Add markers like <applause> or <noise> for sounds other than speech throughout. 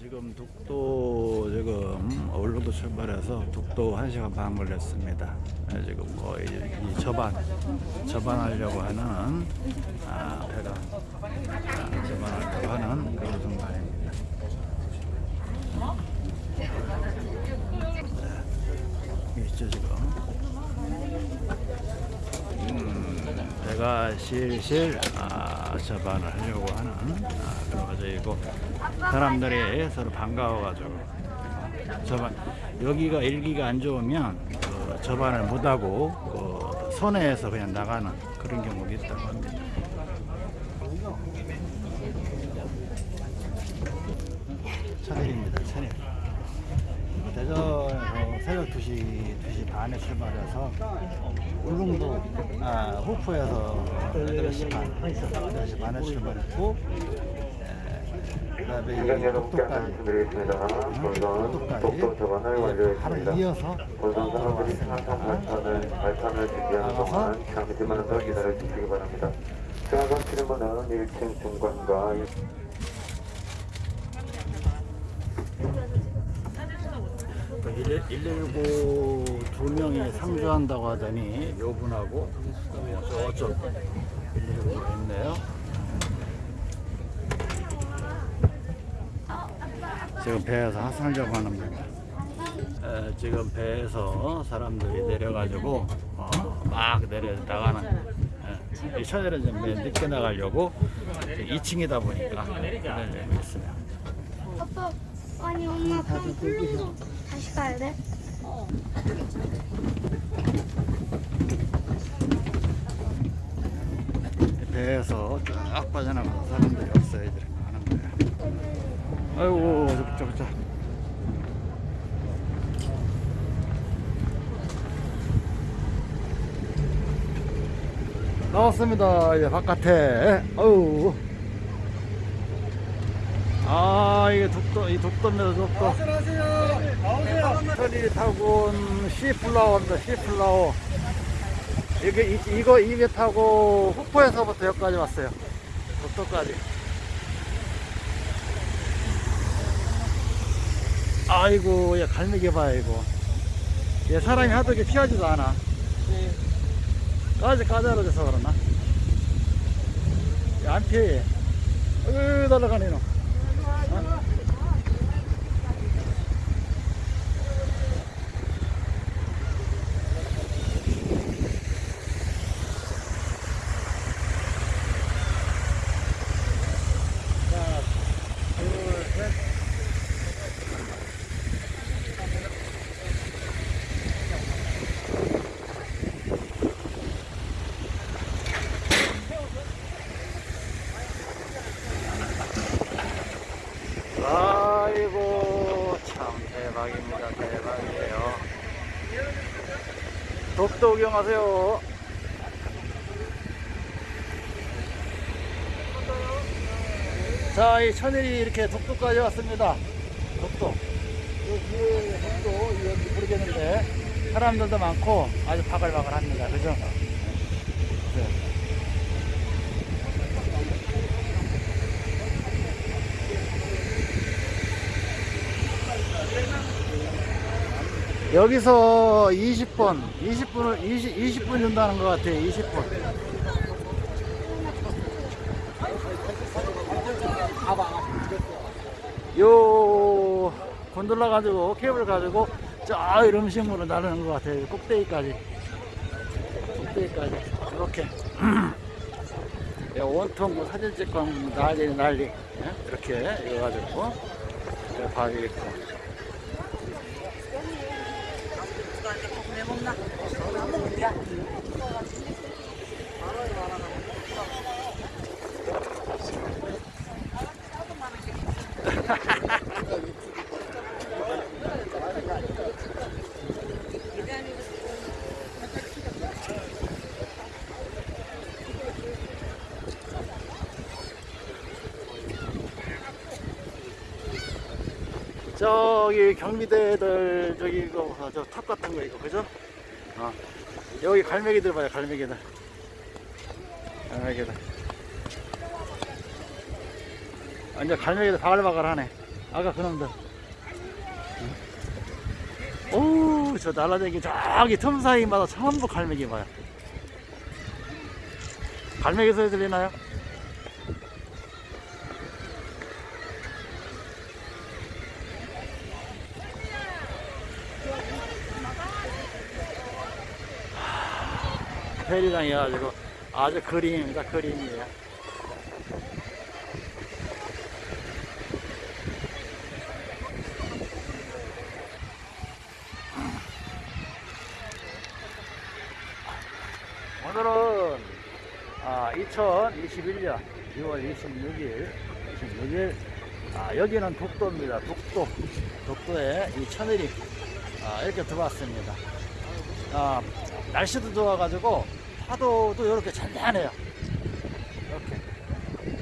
지금 독도 지금 울릉도 출발해서 독도 1시간 반 걸렸습니다. 네, 지금 거의 이 저반 저반하려고 하는 아, 배가 아, 저반하려고 하는 그런 순간입니다. 네, 있죠 지금. 음, 배가 실실 아, 저반을 하려고 하는 아, 그런 과정이고 사람들이 서로 반가워가지고 저반 여기가 일기가 안 좋으면 그 저반을 못하고 그 손해에서 그냥 나가는 그런 경우도 있다고 합니다. 차들입니다. 차들. 새벽 2시, 2시 반에 출발해서 울릉도, 아, 호프에서 8시 반, 8시 반에 출발했고, 그 다음에 승객 여러분께 안내 독도까지, 말씀드리겠습니다. 본선 독도 저반을 하루 완료했습니다. 이어서 본선 사람들이 항상 발판을, 발판을 준비하는 동안 잠시만 더 기다려 주시기 바랍니다. 승하선 출입문은 1층 중간과 1 119 두 명이 상주한다고 하더니 요 분하고 저쪽 119가 있네요. 지금 배에서 하산하려고 하는 겁니다. 에, 지금 배에서 사람들이 내려가지고 어, 막 내려 나가는 이 천일은 좀 늦게 나가려고 2층이다 보니까 내려고 있습니다. 아빠, 아니 엄마 그럼 울릉도 다시 가야 돼? 배에서 쫙 빠져나가서 사람들이 없어야 이렇게 하는 거야. 아이고, 저거, 저거, 저거. 나왔습니다. 이제 바깥에. 어우. 아, 이게 독도, 이 독도입니다, 독도. 안녕하세요. 천이 타고 온 시플라워입니다, 시플라워. 이게, 이, 이거 입에 타고 후포에서부터 여기까지 왔어요. 독도까지. 아이고, 얘 갈매기 봐요, 이거. 얘 사람이 하도 이렇게 피하지도 않아. 까지 까다로워져서 그러나? 얘안 피해, 얘. 으, 날아가네, 너. 어? 아이고 참 대박입니다 대박이에요 독도 구경하세요 자, 이 천일이 이렇게 독도까지 왔습니다. 독도. 이 뒤에 독도, 여기 모르겠는데, 사람들도 많고 아주 바글바글 합니다. 그죠? 네. 여기서 20분, 20분을, 20, 20분 준다는 것 같아요. 20분. 요 곤돌라 가지고 케이블 가지고 저 이름식물을 나르는 것 같아요 꼭대기까지 꼭대기까지 이렇게 야, <clears throat> 온통 뭐 사진 찍고 난리 난리 예? 이렇게 이어가지고 이렇게 바위 있고 겁나 저는 안 먹을게요 Ha ha ha ha! 기 경비대들 저기 이거 저탑 같은 거 이거 그죠? 어. 여기 갈매기들 봐요 갈매기들 갈매기들 완전 갈매기들 바글바글하네 아까 그놈들. 오, 저 날라다니기 저기 틈 사이마다 전부 갈매기 봐요. 갈매기 소리 들리나요? 페리장이어가지고 아주 그림입니다. 그림이에요. 오늘은 아, 2021년 6월 26일, 26일 아, 여기는 독도입니다. 독도, 독도에 이 천일이 아, 이렇게 들어왔습니다. 아, 날씨도 좋아가지고 파도도 이렇게 잔잔해요. 이렇게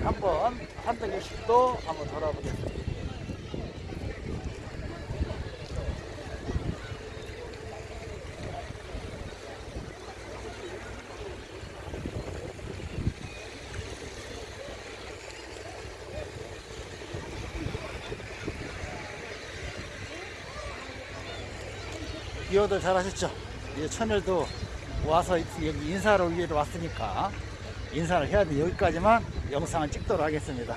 한번 360도 한번 돌아보겠습니다. 기어들 잘 하셨죠? 이제 천일도 와서 여기 인사를 위해 왔으니까 인사를 해야 돼 여기까지만 영상을 찍도록 하겠습니다.